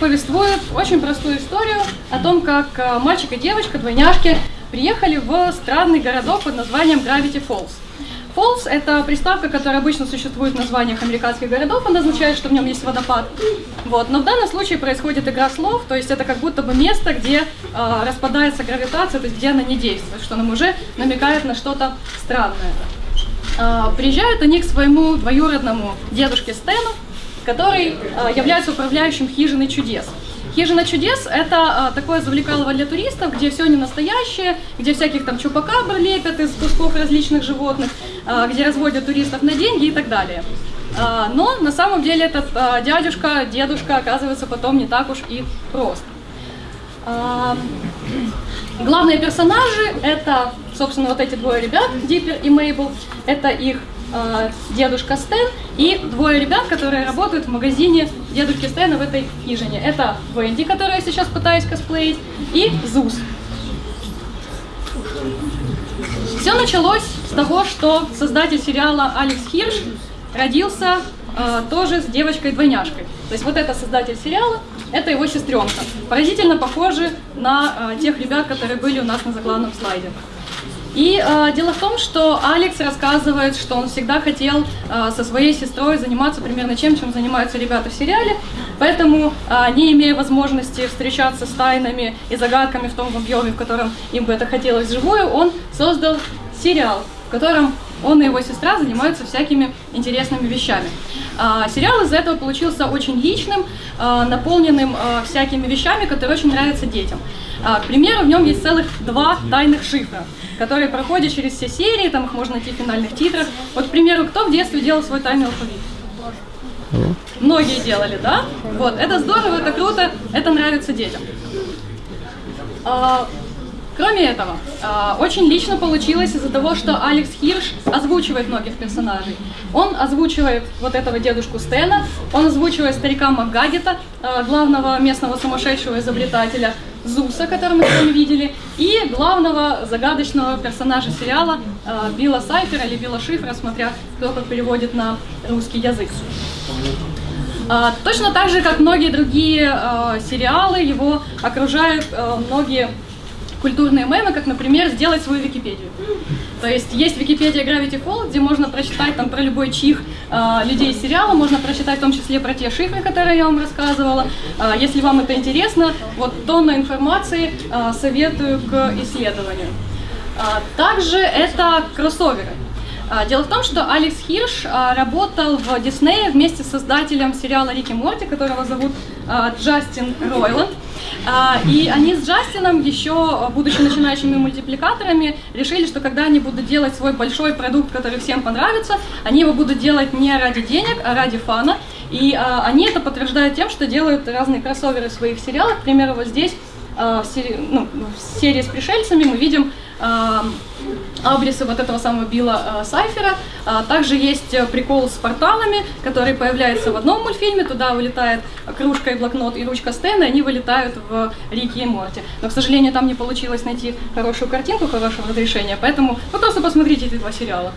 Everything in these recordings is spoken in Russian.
повествует очень простую историю о том, как э, мальчик и девочка, двойняшки, приехали в странный городок под названием Gravity Falls. Falls – это приставка, которая обычно существует в названиях американских городов, она означает, что в нем есть водопад. Вот. Но в данном случае происходит игра слов, то есть это как будто бы место, где э, распадается гравитация, то есть где она не действует, что нам уже намекает на что-то странное. Э, приезжают они к своему двоюродному дедушке Стэну, который э, является управляющим хижиной чудес. Хижина чудес – это э, такое завлекалово для туристов, где все не настоящее, где всяких там чупакабр лепят из кусков различных животных, э, где разводят туристов на деньги и так далее. Но на самом деле этот дядюшка, дедушка оказывается потом не так уж и прост. Главные персонажи – это, собственно, вот эти двое ребят, Диппер и Мейбл. Это их э, дедушка Стэн и двое ребят, которые работают в магазине дедушки Стэна в этой хижине. Это Венди, которую я сейчас пытаюсь косплеить, и Зус. Все началось с того, что создатель сериала Алекс Хирш родился э, тоже с девочкой-двойняшкой. То есть вот это создатель сериала, это его сестренка. Поразительно похожи на э, тех ребят, которые были у нас на заглавном слайде. И э, дело в том, что Алекс рассказывает, что он всегда хотел э, со своей сестрой заниматься примерно тем, чем занимаются ребята в сериале, поэтому, э, не имея возможности встречаться с тайнами и загадками в том объеме, в котором им бы это хотелось вживую, он создал сериал, в котором он и его сестра занимаются всякими интересными вещами. А, сериал из этого получился очень личным, а, наполненным а, всякими вещами, которые очень нравятся детям. К примеру, в нем есть целых два тайных шифра, которые проходят через все серии, там их можно найти в финальных титрах. Вот, к примеру, кто в детстве делал свой тайный алфавит? Многие делали, да? Вот, это здорово, это круто, это нравится детям. А, Кроме этого, а, очень лично получилось из-за того, что Алекс Хирш озвучивает многих персонажей. Он озвучивает вот этого дедушку Стена, он озвучивает старика Макгагета, а, главного местного сумасшедшего изобретателя, Зуса, которого мы с вами видели, и главного загадочного персонажа сериала а, Билла Сайфера или Билла Шифра, смотря кто как переводит на русский язык. Точно так же, как многие другие сериалы, его окружают многие культурные мемы, как, например, сделать свою Википедию. То есть есть Википедия Gravity Falls, где можно прочитать там про любой чих э, людей сериала, можно прочитать в том числе про те шифры, которые я вам рассказывала. Э, если вам это интересно, вот тонна информации э, советую к исследованию. Также это кроссоверы. Дело в том, что Алекс Хирш работал в Диснее вместе с создателем сериала Рики Морти, которого зовут Джастин Ройланд. А, и они с Джастином, еще будучи начинающими мультипликаторами, решили, что когда они будут делать свой большой продукт, который всем понравится, они его будут делать не ради денег, а ради фана. И а, они это подтверждают тем, что делают разные кроссоверы своих сериалах. К примеру, вот здесь а, в, серии, ну, в серии с пришельцами мы видим абрисы вот этого самого Билла э, Сайфера. А, также есть э, прикол с порталами, который появляется в одном мультфильме, туда вылетает кружка и блокнот и ручка Стэна, и они вылетают в Рики и Морти. Но, к сожалению, там не получилось найти хорошую картинку, хорошего разрешения, поэтому вы просто посмотрите эти два сериала.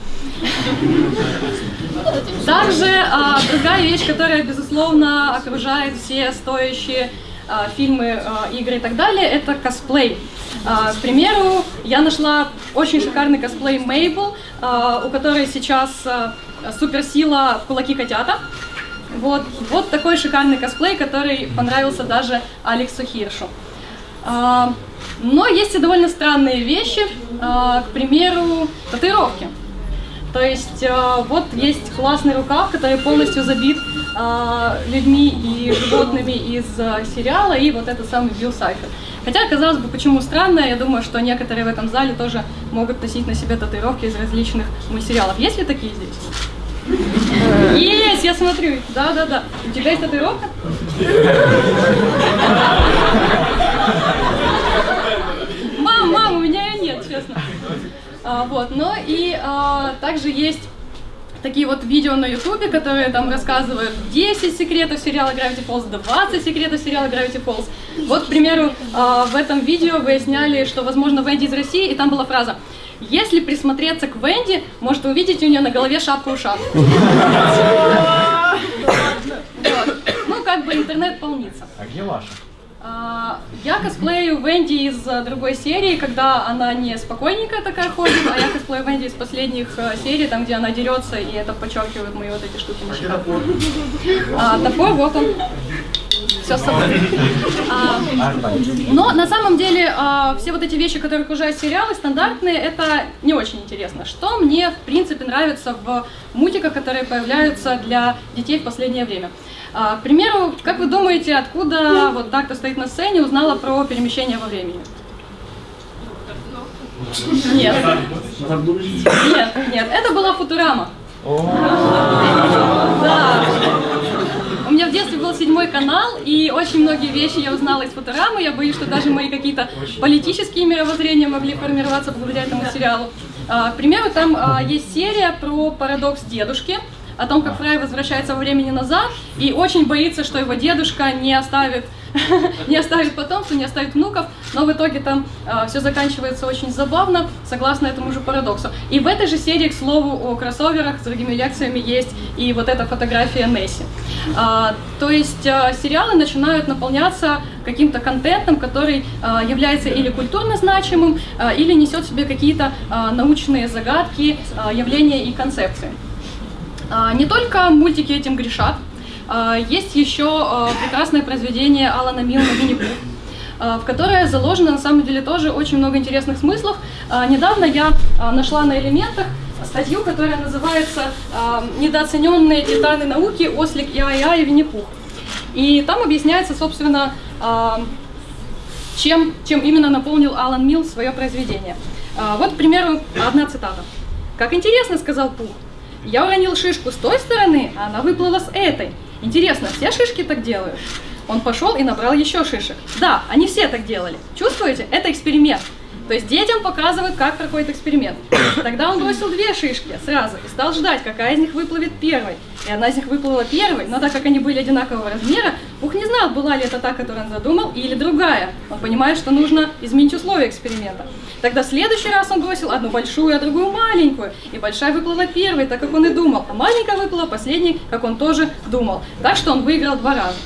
Также а, другая вещь, которая, безусловно, окружает все стоящие а, фильмы, а, игры и так далее, это косплей. А, к примеру, я нашла очень шикарный косплей Мейбл, у которой сейчас суперсила кулаки котята. Вот, вот такой шикарный косплей, который понравился даже Алексу Хиршу. Но есть и довольно странные вещи, к примеру, татуировки. То есть вот есть классный рукав, который полностью забит людьми и животными из сериала, и вот этот самый Билл Сайфер. Хотя, казалось бы, почему странно, я думаю, что некоторые в этом зале тоже могут носить на себе татуировки из различных мультсериалов. Есть ли такие здесь? Есть, я смотрю. Да, да, да. У тебя есть татуировка? Мам, мам, у меня ее нет, честно. А, вот, но и а, также есть такие вот видео на ютубе, которые там рассказывают 10 секретов сериала Gravity Falls, 20 секретов сериала Gravity Falls. Вот, к примеру, а, в этом видео выясняли, что, возможно, Венди из России, и там была фраза «Если присмотреться к Венди, может увидеть у нее на голове шапку-ушанку». Ну, как бы интернет полнится. А где ваша? А, Я косплею Венди из э, другой серии, когда она не спокойненькая такая ходит, а я косплею Венди из последних э, серий, там, где она дерется, и это подчеркивает мои вот эти штуки щеках. А, топор, вот он. Все с собой. Но на самом деле а, все вот эти вещи, которые окружают сериалы, стандартные, это не очень интересно. Что мне, в принципе, нравится в мультиках, которые появляются для детей в последнее время? А, к примеру, как вы думаете, откуда вот так, кто стоит на сцене, узнала про перемещение во времени? Нет. Нет, нет, это была Футурама. Да. Меня в детстве был седьмой канал, и очень многие вещи я узнала из Футурамы. Я боюсь, что даже мои какие-то политические мировоззрения могли формироваться благодаря этому сериалу. А, К примеру, там а, есть серия про парадокс дедушки, о том, как Фрай возвращается во времени назад и очень боится, что его дедушка не оставит, не оставит потомства, не оставит внуков, но в итоге там все заканчивается очень забавно, согласно этому же парадоксу. И в этой же серии, к слову, о кроссоверах с другими лекциями есть и вот эта фотография Несси. А, то есть а, сериалы начинают наполняться каким-то контентом, который а, является или культурно значимым, а, или несет в себе какие-то а, научные загадки, а, явления и концепции. А, Не только мультики этим грешат. А, Есть еще а, прекрасное произведение Алана Милна «Винни-Пух», а, в которое заложено на самом деле тоже очень много интересных смыслов. Недавно я нашла на элементах статью, которая называется «Недооцененные титаны науки. Ослик и Ая и Винни-Пух». И там объясняется, собственно, чем, чем именно наполнил Алан Милл свое произведение. Вот, к примеру, одна цитата. «Как интересно», — сказал Пух. «Я уронил шишку с той стороны, а она выплыла с этой. Интересно, все шишки так делают?» Он пошел и набрал еще шишек. Да, они все так делали. Чувствуете? Это эксперимент. То есть детям показывают, как проходит эксперимент. Тогда он бросил две шишки сразу и стал ждать, какая из них выплывет первой. И одна из них выплыла первой, но так как они были одинакового размера, Пух не знал, была ли это та, которую он задумал, или другая. Он понимает, что нужно изменить условия эксперимента. Тогда в следующий раз он бросил одну большую, а другую маленькую. И большая выплыла первой, так как он и думал, а маленькая выплыла последней, как он тоже думал. Так что он выиграл два раза.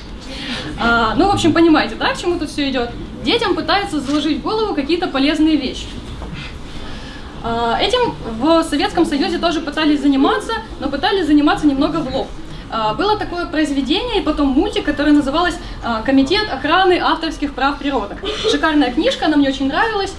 А, ну, в общем, понимаете, да, к чему тут все идет? Детям пытаются заложить в голову какие-то полезные вещи. А, Этим в Советском Союзе тоже пытались заниматься, но пытались заниматься немного в лоб. А, Было такое произведение и потом мультик, который называлось а, «Комитет охраны авторских прав природок». Шикарная книжка, она мне очень нравилась,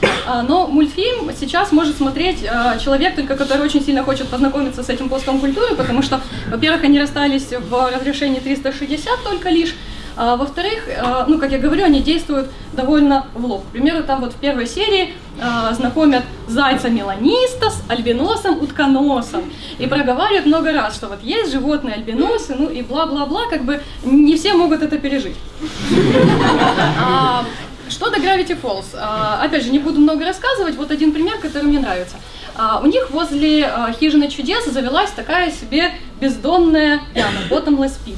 но мультфильм сейчас может смотреть человек, только который очень сильно хочет познакомиться с этим пластом культуры, потому что, во-первых, они расстались в разрешении 360 только лишь, а, во-вторых, а, ну, как я говорю, они действуют довольно в лоб. К примеру, там вот в первой серии а, знакомят зайца меланиста с альбиносом утконосом и проговаривают много раз, что вот есть животные альбиносы, ну и бла-бла-бла, как бы не все могут это пережить. А, Что до Gravity Falls? А, Опять же, не буду много рассказывать, вот один пример, который мне нравится. А, У них возле хижины чудес завелась такая себе бездонная яма, bottomless pit.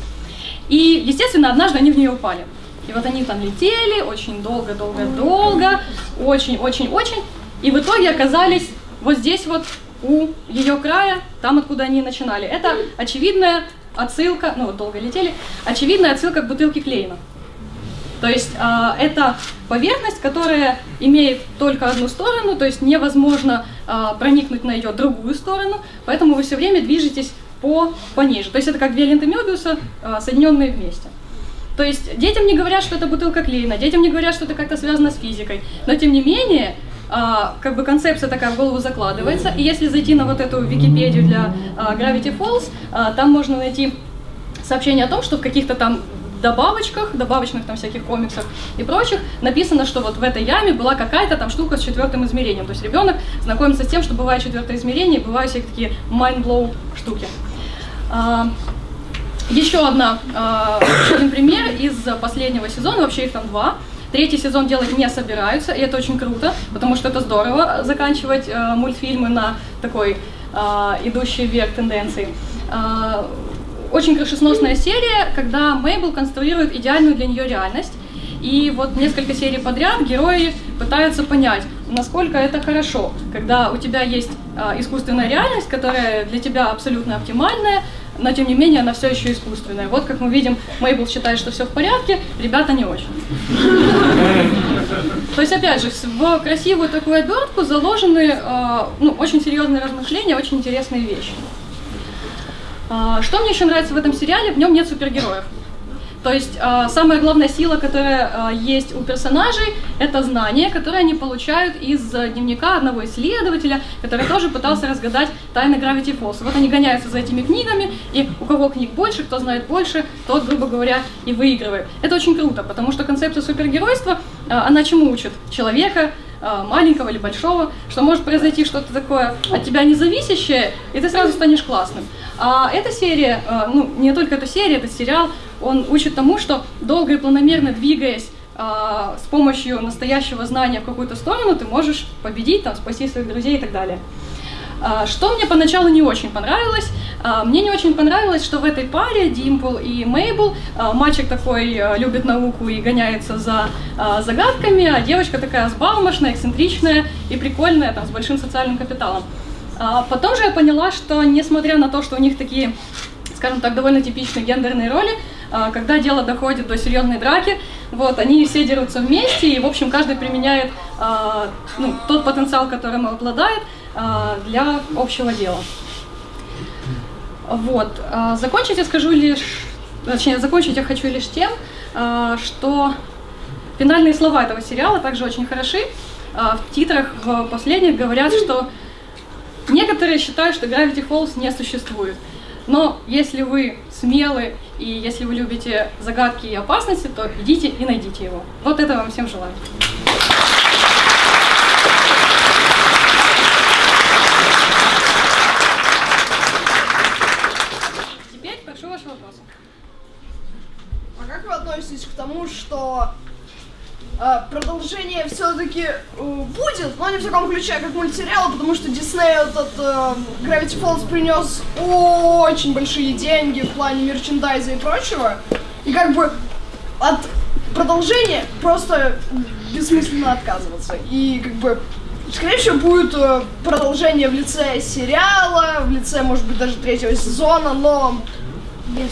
И, естественно, однажды они в нее упали. И вот они там летели очень долго-долго-долго, очень-очень-очень, и в итоге оказались вот здесь вот у ее края, там, откуда они начинали. Это очевидная отсылка, ну вот долго летели, очевидная отсылка к бутылке Клейна. То есть а, это поверхность, которая имеет только одну сторону, то есть невозможно а, проникнуть на ее другую сторону, поэтому вы все время движетесь по, пониже. То есть это как две ленты Мёбиуса, а, соединенные вместе. То есть детям не говорят, что это бутылка клеена, детям не говорят, что это как-то связано с физикой, но тем не менее, а, как бы концепция такая в голову закладывается, и если зайти на вот эту Википедию для а, Gravity Falls, а, там можно найти сообщение о том, что в каких-то там добавочках, добавочных там всяких комиксах и прочих, написано, что вот в этой яме была какая-то там штука с четвертым измерением. То есть ребенок знакомится с тем, что бывает четвертое измерение, и бывают всякие такие mind-blow штуки. А, еще одна, а, один пример из последнего сезона, вообще их там два. Третий сезон делать не собираются, и это очень круто, потому что это здорово заканчивать э, мультфильмы на такой идущей вверх тенденции. Очень крышесносная серия, когда Мейбл конструирует идеальную для нее реальность. И вот несколько серий подряд герои пытаются понять, насколько это хорошо, когда у тебя есть искусственная реальность, которая для тебя абсолютно оптимальная, но тем не менее она все еще искусственная. Вот как мы видим, Мейбл считает, что все в порядке, ребята не очень. То есть, опять же, в красивую такую обертку заложены э, ну, очень серьезные размышления, очень интересные вещи. Э, что мне еще нравится в этом сериале, в нем нет супергероев. То есть э, самая главная сила, которая э, есть у персонажей, это знания, которые они получают из э, дневника одного исследователя, который тоже пытался разгадать тайны Gravity Falls. Вот они гоняются за этими книгами, и у кого книг больше, кто знает больше, тот, грубо говоря, и выигрывает. Это очень круто, потому что концепция супергеройства, э, она чему учит? Человека, маленького или большого, что может произойти что-то такое от тебя независящее, и ты сразу станешь классным. А эта серия, ну не только эта серия, этот сериал, он учит тому, что долго и планомерно двигаясь а, с помощью настоящего знания в какую-то сторону, ты можешь победить, там, спасти своих друзей и так далее. А, что мне поначалу не очень понравилось? А, мне не очень понравилось, что в этой паре Димпл и Мейбл мальчик такой любит науку и гоняется за загадками, а девочка такая сбалмошная, эксцентричная и прикольная, там, с большим социальным капиталом. Потом же я поняла, что несмотря на то, что у них такие, скажем так, довольно типичные гендерные роли, а, когда дело доходит до серьезной драки, вот, они все дерутся вместе, и, в общем, каждый применяет а, ну, тот потенциал, которым обладает, а, для общего дела. Вот. Закончить я скажу лишь, точнее, закончить я хочу лишь тем, что финальные слова этого сериала также очень хороши. В титрах в последних говорят, что некоторые считают, что Gravity Falls не существует. Но если вы смелы и если вы любите загадки и опасности, то идите и найдите его. Вот это вам всем желаю. А, продолжение все-таки э, будет, но не в таком ключе, как мультсериал, потому что Дисней этот э, Gravity Falls принес очень большие деньги в плане мерчендайза и прочего. И как бы от продолжения просто бессмысленно отказываться. И как бы Скорее всего, будет э, продолжение в лице сериала, в лице, может быть, даже третьего сезона, но без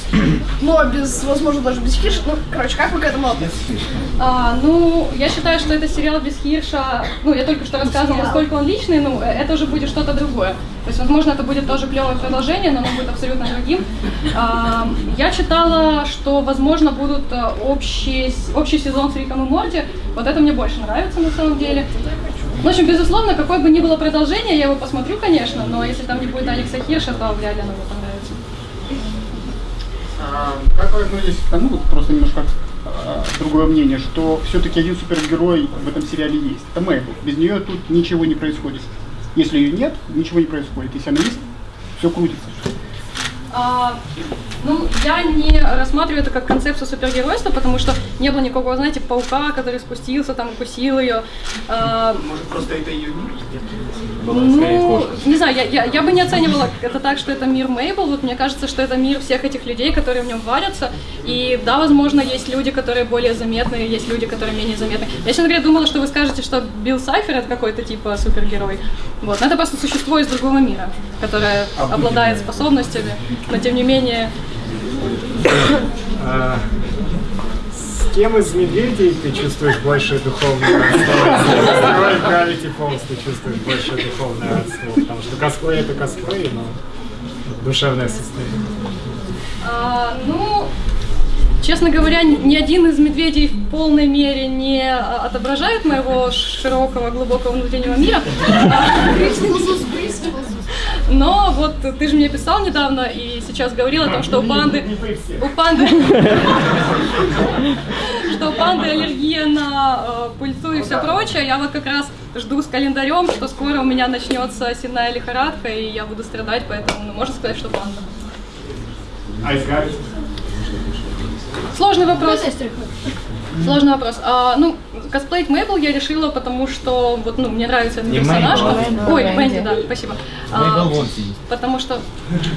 но без, возможно, даже без Хирша. Ну, короче, как вы к этому относитесь? А, ну, я считаю, что это сериал без Хирша. Ну, я только что рассказывала, насколько он личный, ну, это уже будет что-то другое. То есть, возможно, это будет тоже клевое продолжение, но оно будет абсолютно другим. А, я читала, что, возможно, будут э, общий, общий сезон с Риком и Морти. Вот это мне больше нравится на самом деле. В общем, безусловно, какое бы ни было продолжение, я его посмотрю, конечно, но если там не будет Алекса Хирша, то вряд ли оно мне понравится. А, как вы относитесь к тому, вот просто немножко а, другое мнение, что все-таки один супергерой в этом сериале есть. Это Мэйбл. Без нее тут ничего не происходит. Если ее нет, ничего не происходит. Если она есть, все крутится. А, ну, я не рассматриваю это как концепцию супергеройства, потому что не было никакого, знаете, паука, который спустился, там, укусил ее. А, Может, просто это ее мир? Ну, не знаю, я, я, я бы не оценивала это так, что это мир Мейбл. Вот мне кажется, что это мир всех этих людей, которые в нем варятся. И да, возможно, есть люди, которые более заметные, есть люди, которые менее заметны. Я, честно говоря, думала, что вы скажете, что Билл Сайфер это какой-то типа супергерой. Вот, но это просто существо из другого мира, которое обладает способностями, но тем не менее... А, кем из медведей ты чувствуешь больше духовное родство? С Gravity Falls ты чувствуешь больше духовное родство? Потому что косплей это косплей, но душевное состояние. А, ну, Честно говоря, ни один из медведей в полной мере не отображает моего широкого, глубокого внутреннего мира. Но вот ты же мне писал недавно и сейчас говорил о том, что у панды... У панды... Что у панды аллергия на э, пыльцу и все прочее. Я вот как раз жду с календарем, что скоро у меня начнется сенная лихорадка, и я буду страдать, поэтому ну, можно сказать, что панда. А Сложный вопрос. Сложный вопрос. А, ну, косплеить Мэйбл я решила, потому что вот, ну, мне нравится этот персонаж. Мэйбл, Ой, Венди, да, спасибо. А, потому что,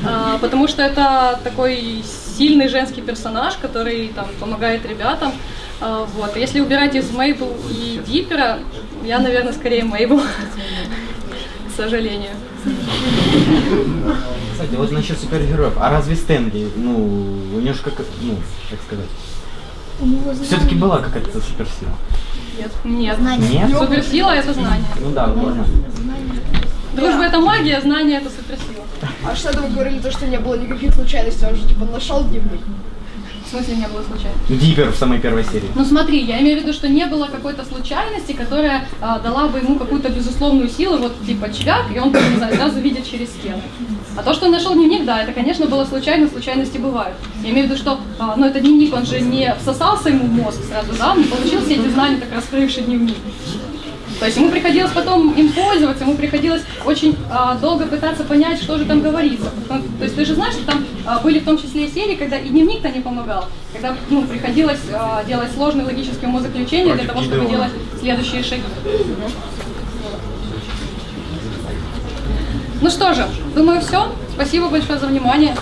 а, потому что это такой сильный женский персонаж, который там помогает ребятам. А, вот. Если убирать из Мейбл и Диппера, я, наверное, скорее Мейбл, к сожалению. Кстати, вот насчет супергероев. А разве Стэнли, ну, у него же как, ну, как сказать, все-таки была какая-то суперсила? Нет. Нет? Суперсила это знание. Ну да, ладно. Дружба это магия, знание это суперсила. А что это вы говорили, то, что не было никаких случайностей, он же типа нашел дневник. В смысле не было случайно? Диппер в самой первой серии. Ну смотри, я имею в виду, что не было какой-то случайности, которая а, дала бы ему какую-то безусловную силу, вот типа чвяк, и он, не знаю, сразу видит через стену. А то, что он нашел дневник, да, это, конечно, было случайно, случайности бывают. Я имею в виду, что, а, ну, этот дневник, он же не всосался ему в мозг сразу, да, он получил все эти знания, так раскрывший дневник. То есть ему приходилось потом им пользоваться, ему приходилось очень а, долго пытаться понять, что же там говорится. Потому- То есть ты же знаешь, что там а, были в том числе и серии, когда и дневник-то не помогал, когда ну, приходилось а, делать сложные логические умозаключения для того, чтобы делать следующие шаги. Ну что же, думаю, все. Спасибо большое за внимание.